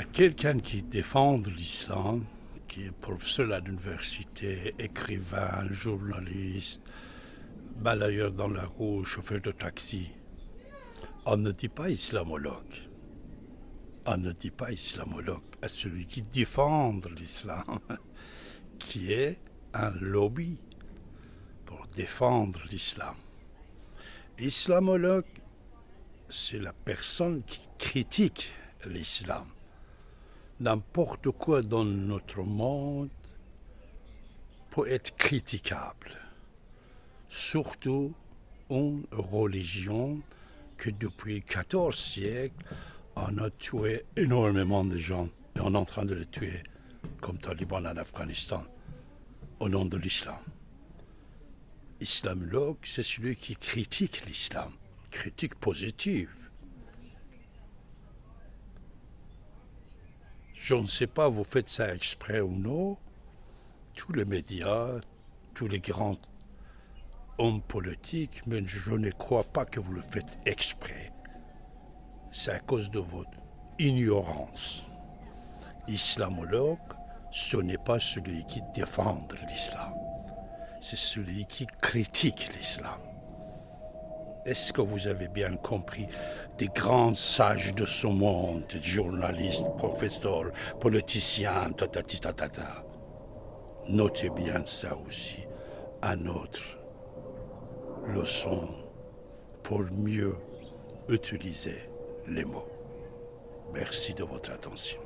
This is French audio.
à quelqu'un qui défend l'islam, qui est professeur à l'université, écrivain, journaliste, balayeur dans la rue, chauffeur de taxi. On ne dit pas islamologue. On ne dit pas islamologue à celui qui défend l'islam, qui est un lobby pour défendre l'islam. Islamologue, c'est la personne qui critique l'islam. N'importe quoi dans notre monde peut être critiquable, surtout une religion que depuis 14 siècles, on a tué énormément de gens et on est en train de les tuer comme talibans en Afghanistan au nom de l'islam. Islamologue, c'est celui qui critique l'islam, critique positive. Je ne sais pas, vous faites ça exprès ou non. Tous les médias, tous les grands hommes politiques, mais je ne crois pas que vous le faites exprès. C'est à cause de votre ignorance. Islamologue, ce n'est pas celui qui défend l'islam c'est celui qui critique l'islam. Est-ce que vous avez bien compris des grands sages de ce monde, journalistes, professeurs, politiciens, ta, ta, ta, ta, ta? Notez bien ça aussi à notre leçon pour mieux utiliser les mots. Merci de votre attention.